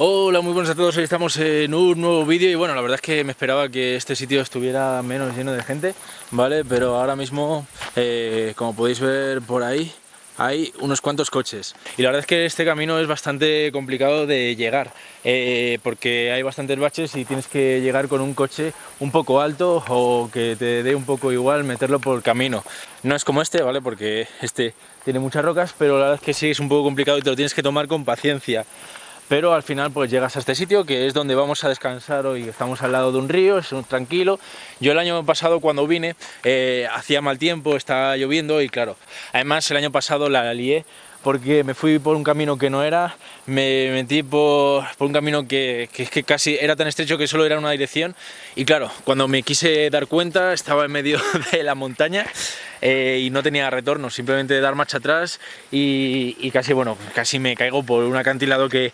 Hola, muy buenos a todos, hoy estamos en un nuevo vídeo y bueno, la verdad es que me esperaba que este sitio estuviera menos lleno de gente, ¿vale? Pero ahora mismo, eh, como podéis ver por ahí, hay unos cuantos coches y la verdad es que este camino es bastante complicado de llegar eh, porque hay bastantes baches y tienes que llegar con un coche un poco alto o que te dé un poco igual meterlo por camino no es como este, ¿vale? porque este tiene muchas rocas pero la verdad es que sí es un poco complicado y te lo tienes que tomar con paciencia pero al final pues llegas a este sitio que es donde vamos a descansar hoy, estamos al lado de un río, es un tranquilo. Yo el año pasado cuando vine eh, hacía mal tiempo, estaba lloviendo y claro, además el año pasado la lié porque me fui por un camino que no era, me metí por, un camino que, que, casi era tan estrecho que solo era una dirección. Y claro, cuando me quise dar cuenta estaba en medio de la montaña eh, y no tenía retorno, simplemente dar marcha atrás y, casi, bueno, casi me caigo por un acantilado que,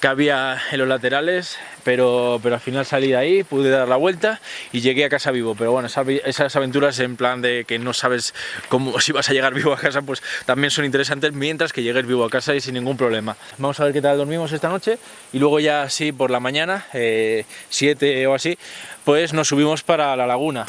que había en los laterales, pero, pero al final salí de ahí, pude dar la vuelta y llegué a casa vivo, pero bueno, esas, aventuras en plan de que no sabes cómo, si vas a llegar vivo a casa, pues también son interesantes mientras que llegues vivo a casa y sin ningún problema. Vamos a ver qué tal dormimos esta noche y luego ya así por la mañana, 7 eh, o así, pues nos subimos para la laguna.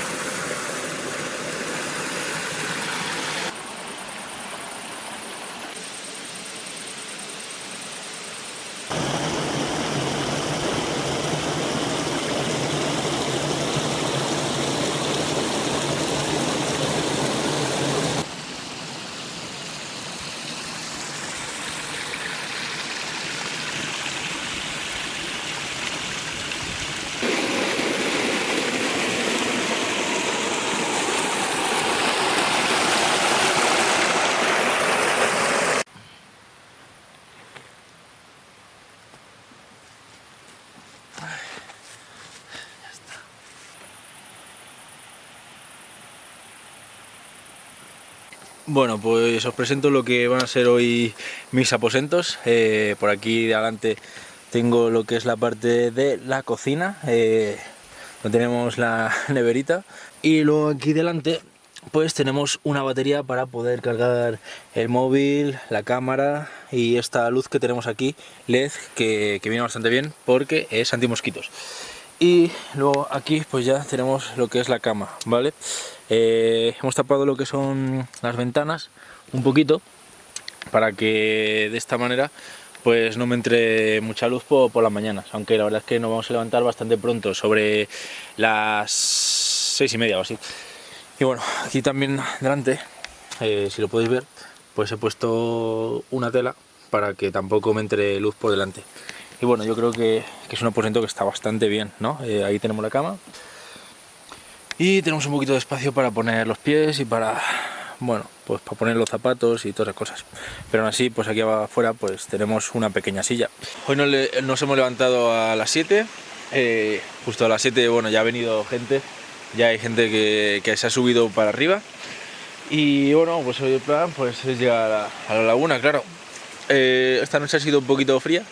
Bueno, pues os presento lo que van a ser hoy mis aposentos. Eh, por aquí de adelante tengo lo que es la parte de la cocina, eh, donde tenemos la neverita. Y luego aquí delante pues tenemos una batería para poder cargar el móvil, la cámara y esta luz que tenemos aquí, LED, que, que viene bastante bien porque es anti-mosquitos. Y luego aquí pues ya tenemos lo que es la cama, ¿vale? Eh, hemos tapado lo que son las ventanas un poquito para que de esta manera pues no me entre mucha luz por, las mañanas, aunque la verdad es que nos vamos a levantar bastante pronto, sobre las seis y media o así. Y bueno, aquí también delante, eh, si lo podéis ver, pues he puesto una tela para que tampoco me entre luz por delante. Y bueno, yo creo que, es un aposento que está bastante bien, ¿no? Eh, ahí tenemos la cama, y tenemos un poquito de espacio para poner los pies y para bueno pues para poner los zapatos y todas las cosas. Pero aún así pues aquí afuera pues tenemos una pequeña silla. Hoy nos, hemos levantado a las 7 eh, justo a las 7 bueno ya ha venido gente ya hay gente que, se ha subido para arriba. Y bueno pues hoy el plan pues es llegar a, la laguna claro. Eh, esta noche ha sido un poquito fría.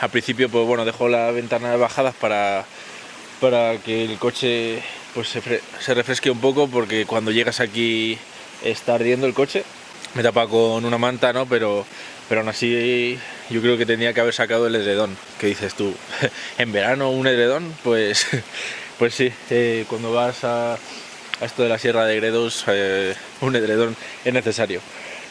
Al principio pues bueno dejo las ventanas bajadas para para que el coche pues se, refresque un poco porque cuando llegas aquí está ardiendo el coche. Me tapa con una manta, ¿no? Pero, pero aún así yo creo que tenía que haber sacado el edredón. ¿Qué dices tú? ¿En verano un edredón? Pues, pues sí, eh, cuando vas a, esto de la Sierra de Gredos, eh, un edredón es necesario.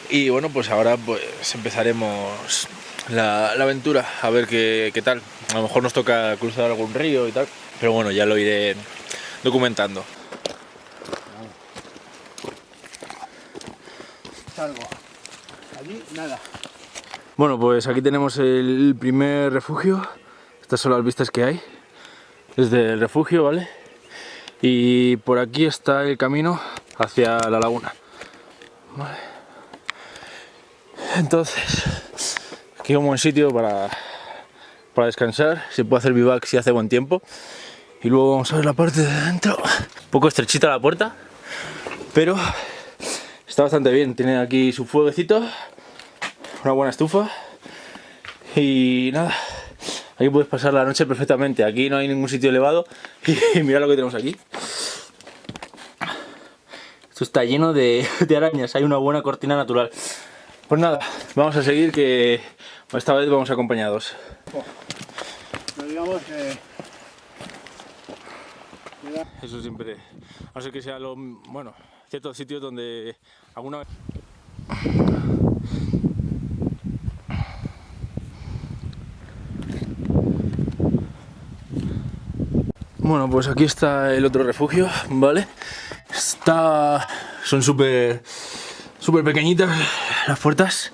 Y bueno, pues ahora pues empezaremos la, aventura, a ver qué, qué tal. A lo mejor nos toca cruzar algún río y tal, pero bueno, ya lo iré documentando. nada. Bueno, pues aquí tenemos el primer refugio. Estas son las vistas que hay desde el refugio, ¿vale? Y por aquí está el camino hacia la laguna. Entonces, aquí un buen sitio para, para descansar. Se puede hacer vivac si hace buen tiempo y luego vamos a ver la parte de dentro un poco estrechita la puerta pero está bastante bien. Tiene aquí su fueguecito una buena estufa. Y nada aquí puedes pasar la noche perfectamente. Aquí no hay ningún sitio elevado. Y mira lo que tenemos aquí. Esto está lleno de, de arañas. Hay una buena cortina natural. Pues nada vamos a seguir que esta vez vamos acompañados. Digamos que... Eso siempre, a no ser que sea lo, bueno, ciertos sitios donde alguna vez... Bueno, pues aquí está el otro refugio, ¿vale? Está... son súper... súper pequeñitas las puertas.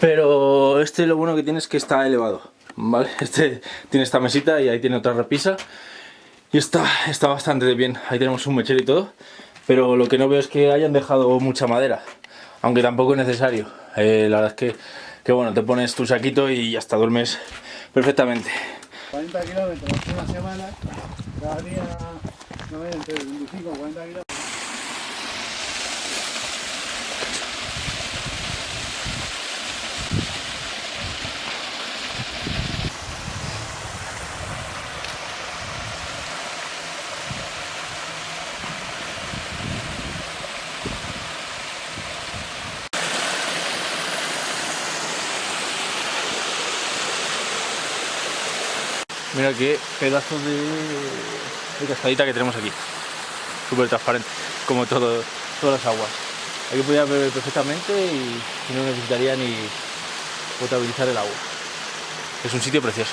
Pero este lo bueno que tiene es que está elevado, ¿vale? Este tiene esta mesita y ahí tiene otra repisa. Y está, está bastante bien, ahí tenemos un mechero y todo. Pero lo que no veo es que hayan dejado mucha madera, aunque tampoco es necesario. Eh, la verdad es que, que, bueno, te pones tu saquito y ya está, duermes perfectamente. 40 kilómetros una semana, cada día, no entre 25 o 40 kilómetros. Mira qué pedazo de, de cascadita que tenemos aquí. Súper transparente, como todo, todas las aguas. Aquí podría beber perfectamente y, y no necesitaría ni potabilizar el agua. Es un sitio precioso.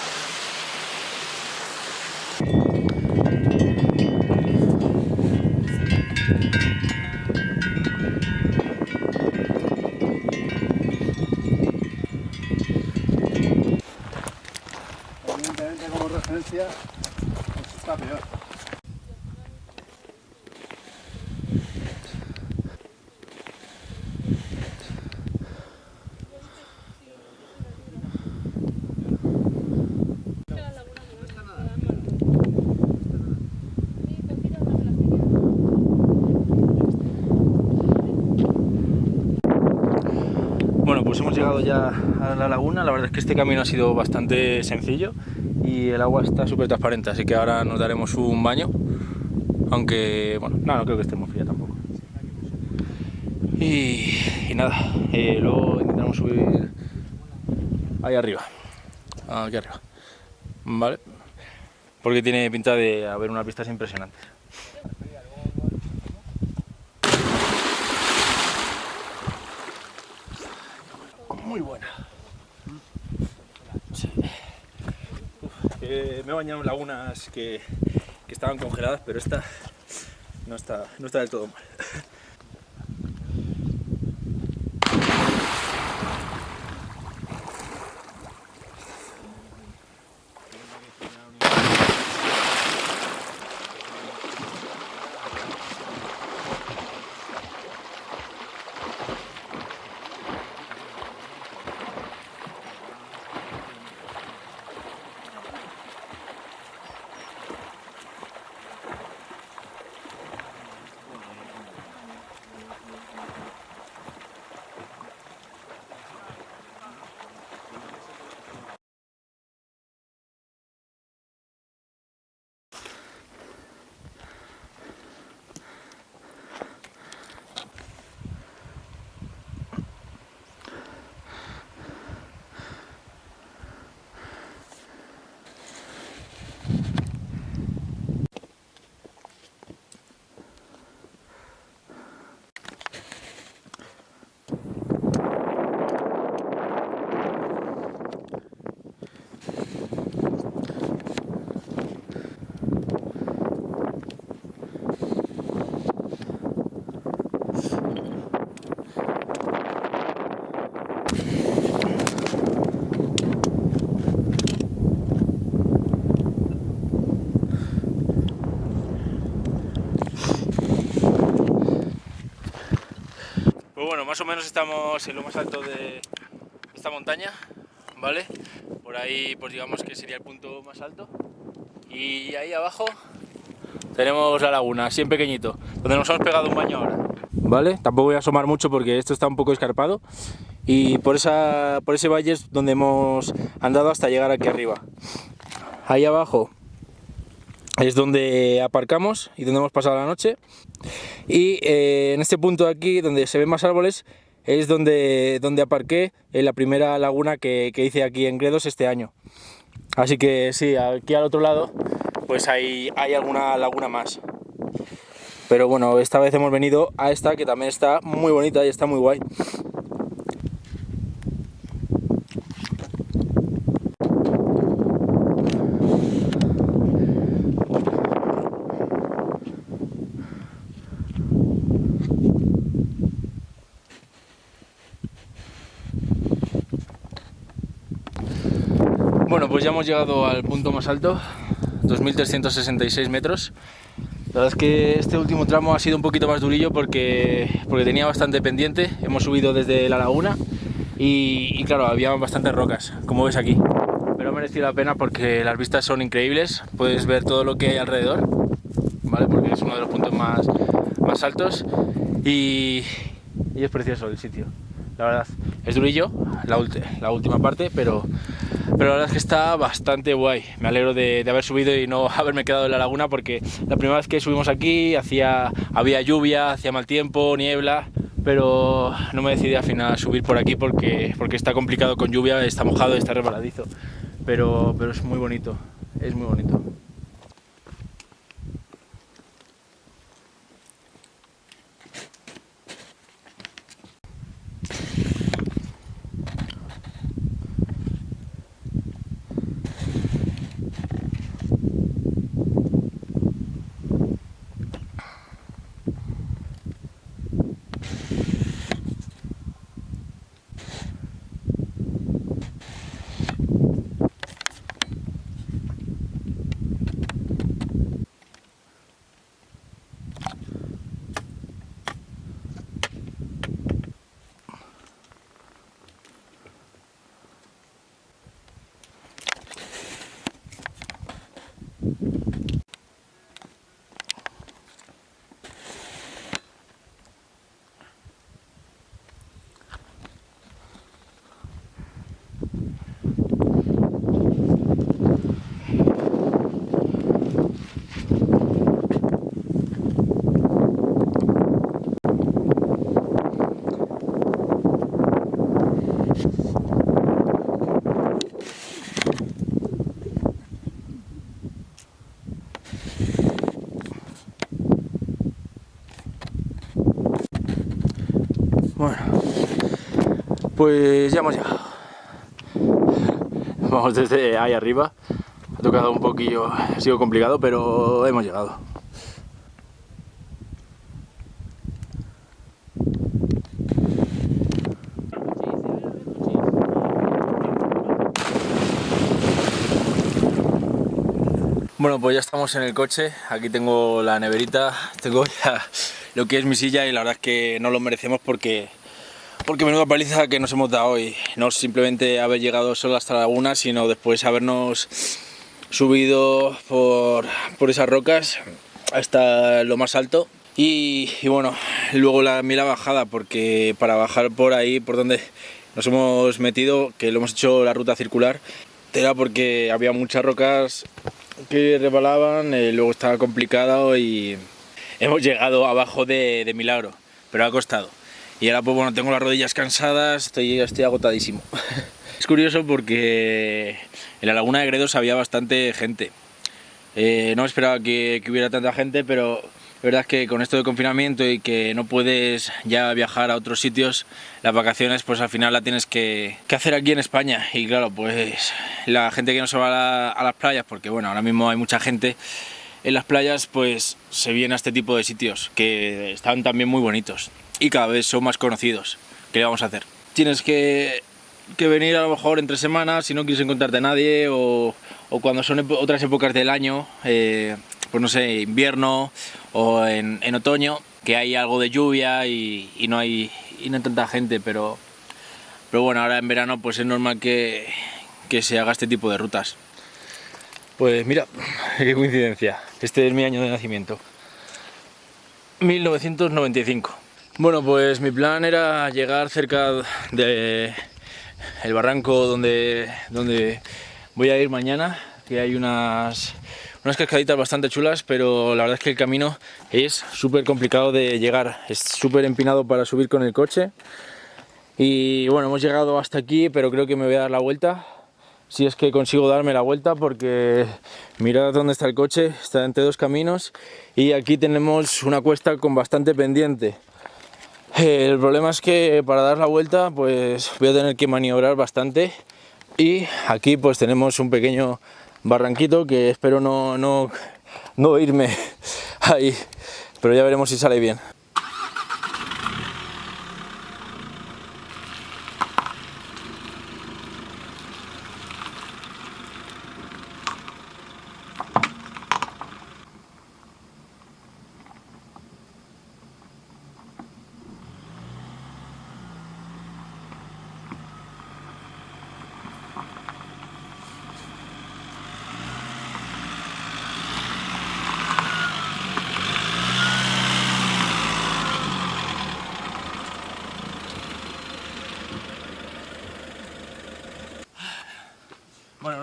Yeah. Ya a la laguna, la verdad es que este camino ha sido bastante sencillo y el agua está súper transparente, así que ahora nos daremos un baño, aunque, bueno, no, creo que esté muy fría tampoco. Y, nada, eh, luego intentaremos subir ahí arriba, aquí arriba, ¿vale? Porque tiene pinta de haber unas vistas impresionantes. Muy buena. Me he bañado en lagunas que, que, estaban congeladas, pero esta no está, no está del todo mal. Bueno, más o menos estamos en lo más alto de esta montaña, ¿vale? Por ahí, pues digamos que sería el punto más alto. Y ahí abajo tenemos la laguna, así en pequeñito, donde nos hemos pegado un baño ahora. ¿Vale? Tampoco voy a asomar mucho porque esto está un poco escarpado. Y por, esa, por ese valle es donde hemos andado hasta llegar aquí arriba. Ahí abajo es donde aparcamos y donde hemos pasado la noche y eh, en este punto de aquí donde se ven más árboles es donde, donde aparqué en la primera laguna que, que hice aquí en Gredos este año Así que sí, aquí al otro lado pues hay, hay alguna laguna más. Pero bueno, esta vez hemos venido a esta que también está muy bonita y está muy guay. Bueno, pues ya hemos llegado al punto más alto, 2366 metros. La verdad es que este último tramo ha sido un poquito más durillo porque, tenía bastante pendiente. Hemos subido desde la laguna y, claro, había bastantes rocas, como ves aquí. Pero ha merecido la pena porque las vistas son increíbles. Puedes ver todo lo que hay alrededor, ¿vale? Porque es uno de los puntos más, altos y, y es precioso el sitio. La verdad, es durillo la, la última parte, pero pero la verdad es que está bastante guay. Me alegro de, haber subido y no haberme quedado en la laguna porque la primera vez que subimos aquí hacía, había lluvia, hacía mal tiempo, niebla, pero no me decidí al final subir por aquí porque, porque está complicado con lluvia, está mojado, está resbaladizo, pero, pero es muy bonito, es muy bonito. Bueno, pues ya hemos llegado. Vamos desde ahí arriba. Ha tocado un poquillo, ha sido complicado, pero hemos llegado. Bueno, pues ya estamos en el coche. Aquí tengo la neverita, tengo lo que es mi silla y la verdad es que no lo merecemos porque porque menuda paliza que nos hemos dado hoy. No simplemente haber llegado solo hasta la laguna, sino después habernos subido por, por esas rocas hasta lo más alto. Y, bueno, luego la, mira bajada, porque para bajar por ahí, por donde nos hemos metido, que lo hemos hecho la ruta circular, era porque había muchas rocas que resbalaban, eh, luego estaba complicado y hemos llegado abajo de, milagro, pero ha costado. Y ahora pues bueno, tengo las rodillas cansadas, estoy, estoy agotadísimo. es curioso porque en la laguna de Gredos había bastante gente. Eh, no esperaba que, hubiera tanta gente, pero la verdad es que con esto de confinamiento y que no puedes ya viajar a otros sitios, las vacaciones pues al final la tienes que, que hacer aquí en España. Y claro, pues la gente que no se va a, a, las playas, porque bueno, ahora mismo hay mucha gente en las playas, pues se viene a este tipo de sitios que están también muy bonitos y cada vez son más conocidos. ¿Qué le vamos a hacer? Tienes que, que venir a lo mejor entre semanas si no quieres encontrarte a nadie o, o cuando son otras épocas del año. Eh, pues no sé, invierno o en, en, otoño, que hay algo de lluvia y, y, no hay, y no hay tanta gente, pero, pero bueno, ahora en verano pues es normal que, que se haga este tipo de rutas. Pues mira, qué coincidencia, este es mi año de nacimiento, 1995. Bueno, pues mi plan era llegar cerca de el barranco donde, donde voy a ir mañana, que hay unas unas cascaditas bastante chulas, pero la verdad es que el camino es súper complicado de llegar, es súper empinado para subir con el coche. Y bueno, hemos llegado hasta aquí, pero creo que me voy a dar la vuelta si es que consigo darme la vuelta porque mirad dónde está el coche, está entre dos caminos y aquí tenemos una cuesta con bastante pendiente. El problema es que para dar la vuelta pues voy a tener que maniobrar bastante y aquí pues tenemos un pequeño barranquito que espero no, no, no irme ahí, pero ya veremos si sale bien.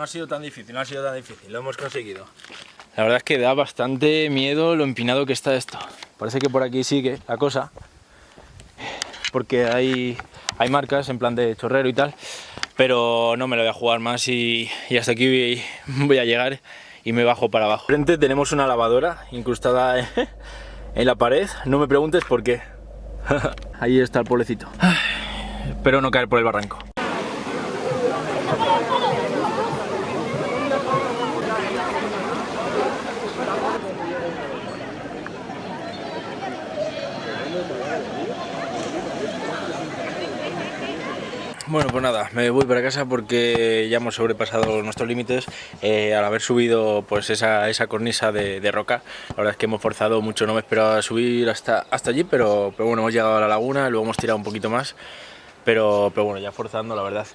Sido tan difícil, no ha sido tan difícil, lo hemos conseguido. La verdad es que da bastante miedo lo empinado que está esto. Parece que por aquí sigue la cosa, porque hay, hay marcas en plan de chorrero y tal, pero no me lo voy a jugar más y, hasta aquí voy, voy, a llegar y me bajo para abajo. Frente tenemos una lavadora incrustada en la pared, no me preguntes por qué. Ahí está el pueblecito. Espero no caer por el barranco. Bueno, pues nada, me voy para casa porque ya hemos sobrepasado nuestros límites eh, al haber subido pues esa, esa cornisa de, roca. La verdad es que hemos forzado mucho, no me esperaba subir hasta, hasta allí, pero, pero bueno, hemos llegado a la laguna, luego hemos tirado un poquito más, pero, pero bueno, ya forzando la verdad.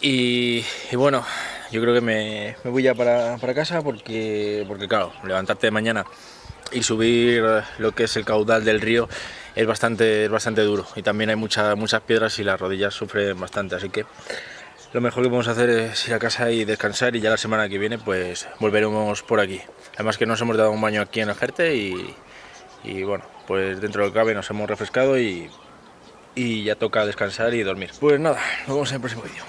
Y, y bueno, yo creo que me, me voy ya para, para, casa porque, porque claro, levantarte de mañana y subir lo que es el caudal del río es bastante, es bastante duro y también hay mucha, muchas piedras y las rodillas sufren bastante, así que lo mejor que podemos hacer es ir a casa y descansar y ya la semana que viene pues volveremos por aquí. Además que nos hemos dado un baño aquí en el Jerte y, y bueno, pues dentro del cabe nos hemos refrescado y, y ya toca descansar y dormir. Pues nada, nos vemos en el próximo vídeo.